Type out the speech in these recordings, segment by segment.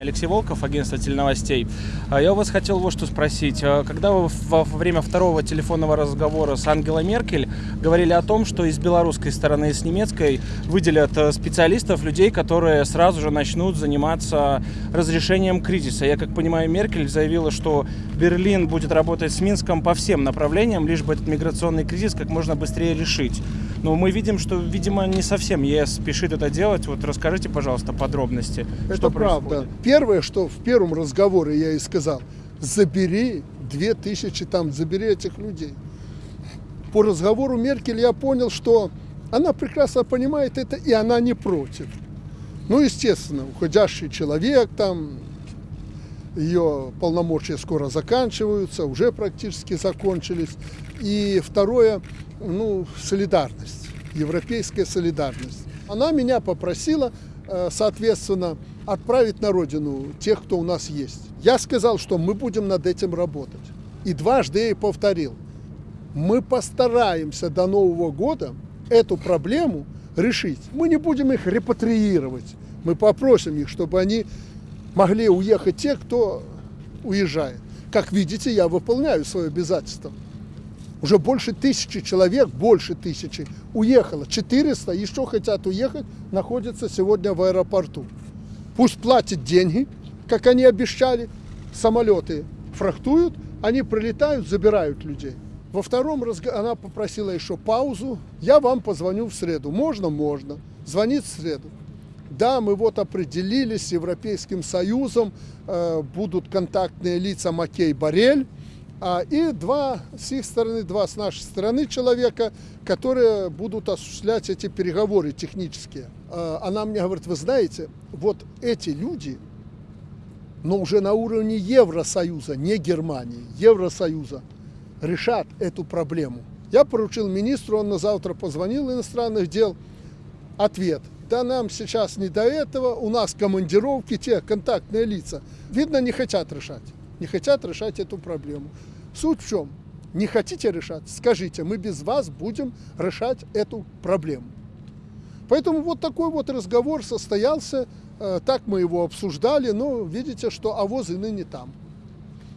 Алексей Волков, агентство теленовостей. А Я у вас хотел вот что спросить. А Когда вы во время второго телефонного разговора с Ангелой Меркель говорили о том, что из белорусской стороны и с немецкой выделят э, специалистов, людей, которые сразу же начнут заниматься разрешением кризиса. Я как понимаю, Меркель заявила, что Берлин будет работать с Минском по всем направлениям, лишь бы этот миграционный кризис как можно быстрее решить. Но мы видим, что, видимо, не совсем ЕС спешит это делать. Вот расскажите, пожалуйста, подробности. Это что правда. происходит. Первое, что в первом разговоре я и сказал, забери две тысячи там, забери этих людей. По разговору Меркель я понял, что она прекрасно понимает это, и она не против. Ну, естественно, уходящий человек, там, ее полномочия скоро заканчиваются, уже практически закончились. И второе, ну, солидарность, европейская солидарность. Она меня попросила, э, соответственно, отправить на родину тех, кто у нас есть. Я сказал, что мы будем над этим работать. И дважды я ей повторил. Мы постараемся до Нового года эту проблему решить. Мы не будем их репатриировать. Мы попросим их, чтобы они могли уехать те, кто уезжает. Как видите, я выполняю свое обязательство. Уже больше тысячи человек, больше тысячи уехало. 400 еще хотят уехать, находятся сегодня в аэропорту. Пусть платят деньги, как они обещали. Самолеты фрахтуют, они прилетают, забирают людей. Во втором разговоре она попросила еще паузу. Я вам позвоню в среду. Можно? Можно. Звонит в среду. Да, мы вот определились с Европейским Союзом, э, будут контактные лица Макей Барель, а, и два с их стороны, два с нашей стороны человека, которые будут осуществлять эти переговоры технические. А, она мне говорит, вы знаете, вот эти люди, но уже на уровне Евросоюза, не Германии, Евросоюза, решат эту проблему. Я поручил министру, он на завтра позвонил иностранных дел, ответ. Да нам сейчас не до этого, у нас командировки, те контактные лица. Видно, не хотят решать. Не хотят решать эту проблему. Суть в чем? Не хотите решать? Скажите, мы без вас будем решать эту проблему. Поэтому вот такой вот разговор состоялся, э, так мы его обсуждали, но видите, что авоз и ныне там.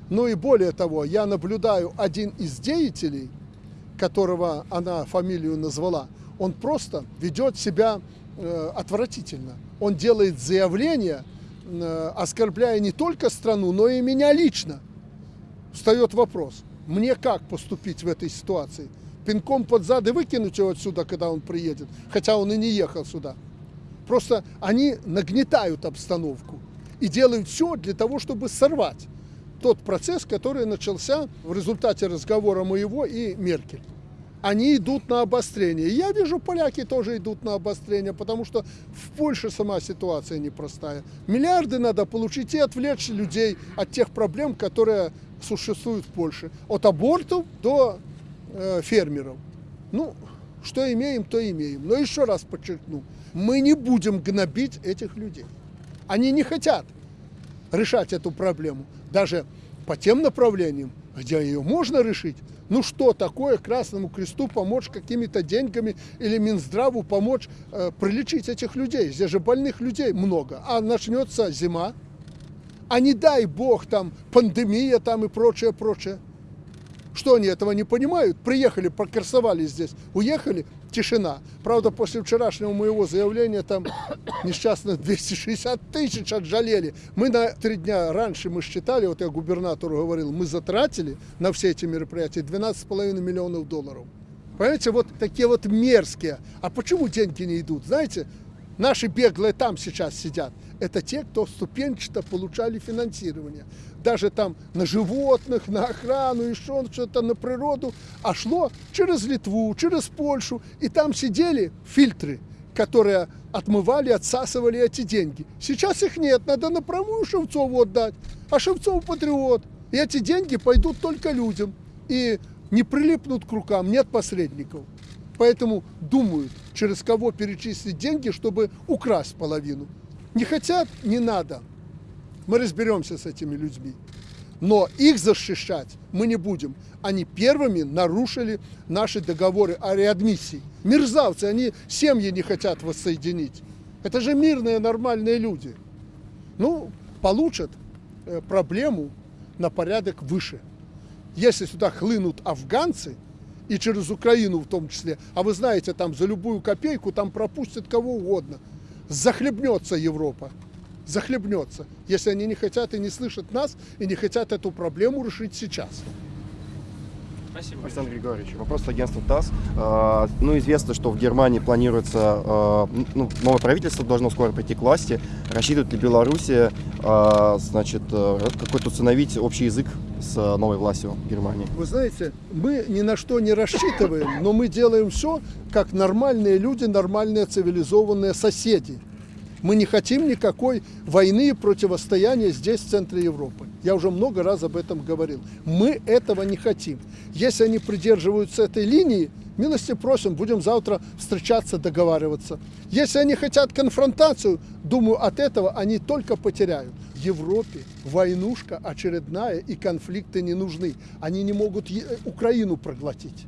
Ну и более того, я наблюдаю один из деятелей, которого она фамилию назвала, он просто ведет себя отвратительно. Он делает заявления, э, оскорбляя не только страну, но и меня лично. Встает вопрос, мне как поступить в этой ситуации? Пинком под зад и выкинуть его отсюда, когда он приедет, хотя он и не ехал сюда. Просто они нагнетают обстановку и делают все для того, чтобы сорвать тот процесс, который начался в результате разговора моего и Меркель. Они идут на обострение. Я вижу, поляки тоже идут на обострение, потому что в Польше сама ситуация непростая. Миллиарды надо получить и отвлечь людей от тех проблем, которые существуют в Польше. От абортов до э, фермеров. Ну, что имеем, то имеем. Но еще раз подчеркну, мы не будем гнобить этих людей. Они не хотят решать эту проблему. Даже по тем направлениям, где ее можно решить. Ну что такое Красному Кресту помочь какими-то деньгами или Минздраву помочь э, прилечить этих людей? Здесь же больных людей много. А начнется зима, а не дай бог там пандемия там и прочее, прочее. Что они этого не понимают? Приехали, прокрасовали здесь, уехали, тишина. Правда, после вчерашнего моего заявления там несчастных 260 тысяч отжалели. Мы на три дня раньше мы считали, вот я губернатору говорил, мы затратили на все эти мероприятия 12,5 миллионов долларов. Понимаете, вот такие вот мерзкие. А почему деньги не идут? Знаете, наши беглые там сейчас сидят. Это те, кто ступенчато получали финансирование. Даже там на животных, на охрану, еще что-то на природу. А шло через Литву, через Польшу. И там сидели фильтры, которые отмывали, отсасывали эти деньги. Сейчас их нет, надо напрямую Шевцову отдать. А Шевцов патриот. И эти деньги пойдут только людям. И не прилипнут к рукам, нет посредников. Поэтому думают, через кого перечислить деньги, чтобы украсть половину. Не хотят, не надо. Мы разберемся с этими людьми. Но их защищать мы не будем. Они первыми нарушили наши договоры о реадмиссии. Мерзавцы, они семьи не хотят воссоединить. Это же мирные, нормальные люди. Ну, получат э, проблему на порядок выше. Если сюда хлынут афганцы, и через Украину в том числе, а вы знаете, там за любую копейку там пропустят кого угодно, захлебнется Европа захлебнется, если они не хотят и не слышат нас, и не хотят эту проблему решить сейчас. Спасибо. Александр Григорьевич, вопрос агентства ТАСС. А, ну, известно, что в Германии планируется, а, ну, новое правительство должно скоро прийти к власти. Рассчитывает ли Белоруссия, а, значит, какой-то установить общий язык с новой властью в Германии? Вы знаете, мы ни на что не рассчитываем, но мы делаем все, как нормальные люди, нормальные цивилизованные соседи. Мы не хотим никакой войны и противостояния здесь, в центре Европы. Я уже много раз об этом говорил. Мы этого не хотим. Если они придерживаются этой линии, милости просим, будем завтра встречаться, договариваться. Если они хотят конфронтацию, думаю, от этого они только потеряют. Европе войнушка очередная и конфликты не нужны. Они не могут Украину проглотить.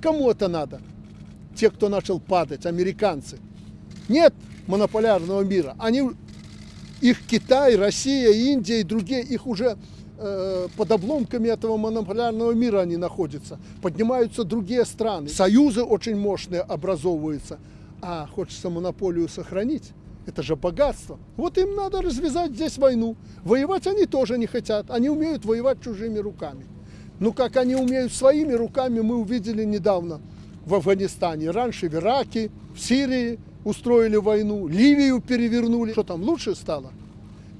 Кому это надо? Те, кто начал падать, американцы. Нет, монополярного мира. Они, их Китай, Россия, Индия и другие, их уже э, под обломками этого монополярного мира они находятся. Поднимаются другие страны. Союзы очень мощные образовываются. А хочется монополию сохранить. Это же богатство. Вот им надо развязать здесь войну. Воевать они тоже не хотят. Они умеют воевать чужими руками. Ну, как они умеют своими руками, мы увидели недавно в Афганистане. Раньше в Ираке, в Сирии, устроили войну, Ливию перевернули. Что там, лучше стало?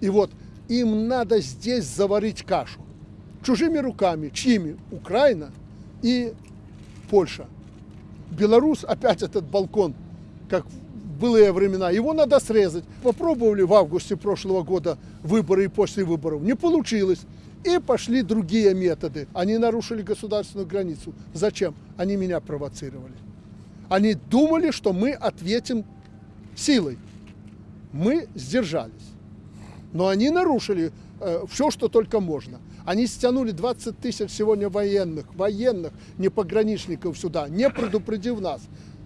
И вот им надо здесь заварить кашу. Чужими руками. Чьими? Украина и Польша. Беларусь, опять этот балкон, как в былые времена, его надо срезать. Попробовали в августе прошлого года выборы и после выборов. Не получилось. И пошли другие методы. Они нарушили государственную границу. Зачем? Они меня провоцировали. Они думали, что мы ответим силой. Мы сдержались. Но они нарушили э, все, что только можно. Они стянули 20 тысяч сегодня военных, военных, не пограничников сюда, не предупредив нас,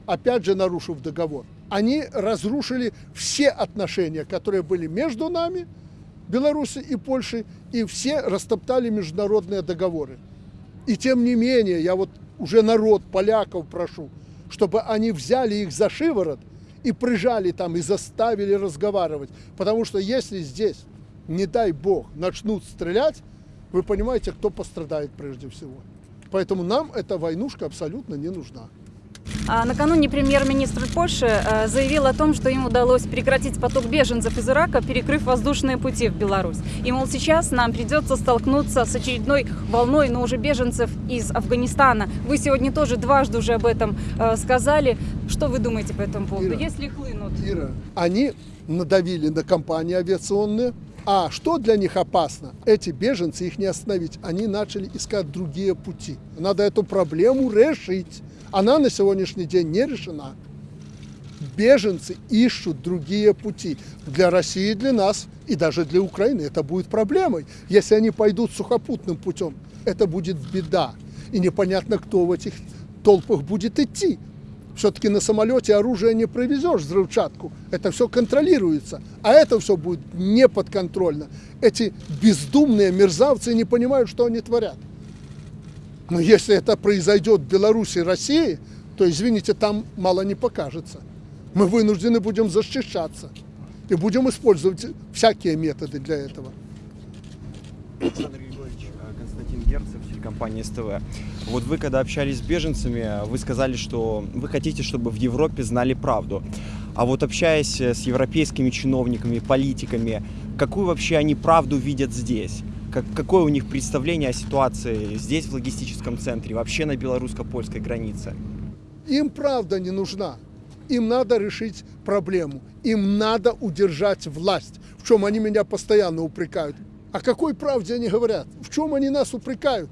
опять же нарушив договор. Они разрушили все отношения, которые были между нами, Беларуси и Польшей, и все растоптали международные договоры. И тем не менее, я вот уже народ поляков прошу, чтобы они взяли их за шиворот и прижали там, и заставили разговаривать. Потому что если здесь, не дай бог, начнут стрелять, вы понимаете, кто пострадает прежде всего. Поэтому нам эта войнушка абсолютно не нужна. А накануне премьер-министр Польши э, заявил о том, что им удалось прекратить поток беженцев из Ирака, перекрыв воздушные пути в Беларусь. И, мол, сейчас нам придется столкнуться с очередной волной, но уже беженцев из Афганистана. Вы сегодня тоже дважды уже об этом э, сказали. Что вы думаете по этому поводу? Ира, Если хлынут? Ира, они надавили на компании авиационные, а что для них опасно? Эти беженцы, их не остановить. Они начали искать другие пути. Надо эту проблему решить. Она на сегодняшний день не решена. Беженцы ищут другие пути. Для России, для нас и даже для Украины это будет проблемой. Если они пойдут сухопутным путем, это будет беда. И непонятно, кто в этих толпах будет идти. Все-таки на самолете оружие не провезешь, взрывчатку. Это все контролируется. А это все будет неподконтрольно. Эти бездумные мерзавцы не понимают, что они творят. Но если это произойдет в Беларуси и России, то, извините, там мало не покажется. Мы вынуждены будем защищаться. И будем использовать всякие методы для этого. Александр Григорьевич, э, Константин Герцев, телекомпания СТВ. Вот вы, когда общались с беженцами, вы сказали, что вы хотите, чтобы в Европе знали правду. А вот общаясь с европейскими чиновниками, политиками, какую вообще они правду видят здесь? Как, какое у них представление о ситуации здесь, в логистическом центре, вообще на белорусско-польской границе? Им правда не нужна. Им надо решить проблему. Им надо удержать власть. В чем они меня постоянно упрекают. О какой правде они говорят? В чем они нас упрекают?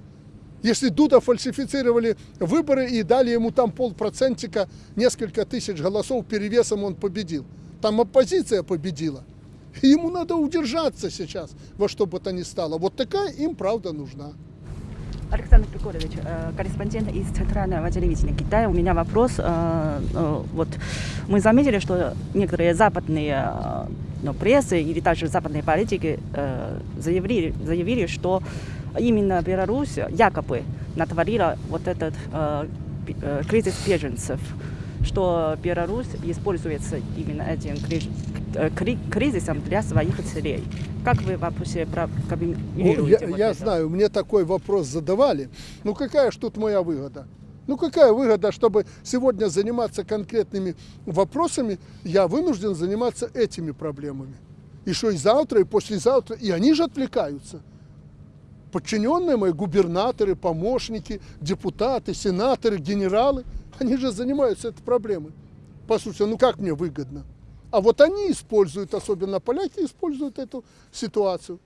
Если Дуда фальсифицировали выборы и дали ему там полпроцентика, несколько тысяч голосов перевесом он победил. Там оппозиция победила. Ему надо удержаться сейчас во что бы то ни стало. Вот такая им правда нужна. Александр Приколович, э, корреспондент из Центрального телевидения Китая. У меня вопрос. Э, э, вот мы заметили, что некоторые западные Но пресса или даже западные политики заявили, заявили, что именно Беларусь якобы натворила вот этот кризис беженцев, что Беларусь используется именно этим кризис- э, кри- кризисом для своих целей. Как вы вообще про- Ну, я, вот я это? знаю, мне такой вопрос задавали. Ну какая ж тут моя выгода? Ну какая выгода, чтобы сегодня заниматься конкретными вопросами, я вынужден заниматься этими проблемами. И что и завтра, и послезавтра, и они же отвлекаются. Подчиненные мои, губернаторы, помощники, депутаты, сенаторы, генералы, они же занимаются этой проблемой. Послушайте, ну как мне выгодно? А вот они используют, особенно поляки, используют эту ситуацию.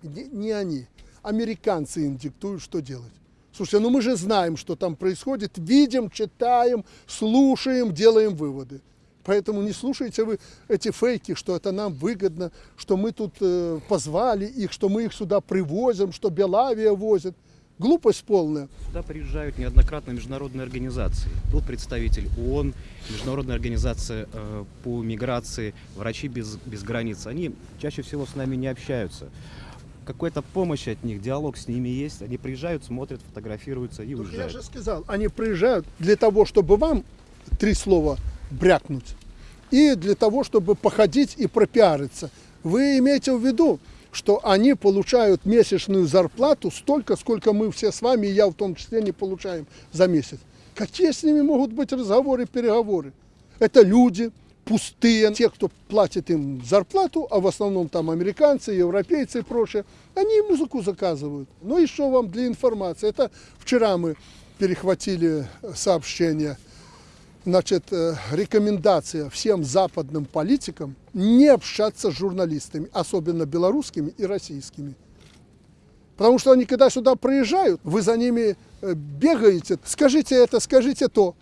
Не, не они. Американцы им диктуют, что делать. Слушайте, ну мы же знаем, что там происходит, видим, читаем, слушаем, делаем выводы. Поэтому не слушайте вы эти фейки, что это нам выгодно, что мы тут э, позвали их, что мы их сюда привозим, что Белавия возит. Глупость полная. Сюда приезжают неоднократно международные организации. Тут представитель ООН, Международная организация э, по миграции, врачи без, без границ. Они чаще всего с нами не общаются. Какая-то помощь от них, диалог с ними есть. Они приезжают, смотрят, фотографируются и я уезжают. же сказал, они приезжают для того, чтобы вам три слова брякнуть, и для того, чтобы походить и пропиариться. Вы имеете в виду, что они получают месячную зарплату столько, сколько мы все с вами, и я в том числе, не получаем за месяц. Какие с ними могут быть разговоры, переговоры? Это люди пустые, те, кто платит им зарплату, а в основном там американцы, европейцы и прочее, они музыку заказывают. Ну и что вам для информации? Это вчера мы перехватили сообщение, значит, э, рекомендация всем западным политикам не общаться с журналистами, особенно белорусскими и российскими. Потому что они, когда сюда приезжают, вы за ними э, бегаете, скажите это, скажите то.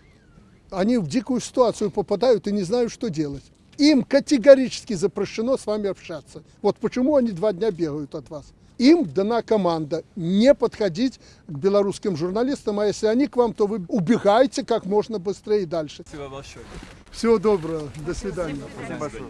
Они в дикую ситуацию попадают и не знают, что делать. Им категорически запрещено с вами общаться. Вот почему они два дня бегают от вас. Им дана команда не подходить к белорусским журналистам, а если они к вам, то вы убегайте как можно быстрее и дальше. Спасибо большое. Всего доброго, до свидания.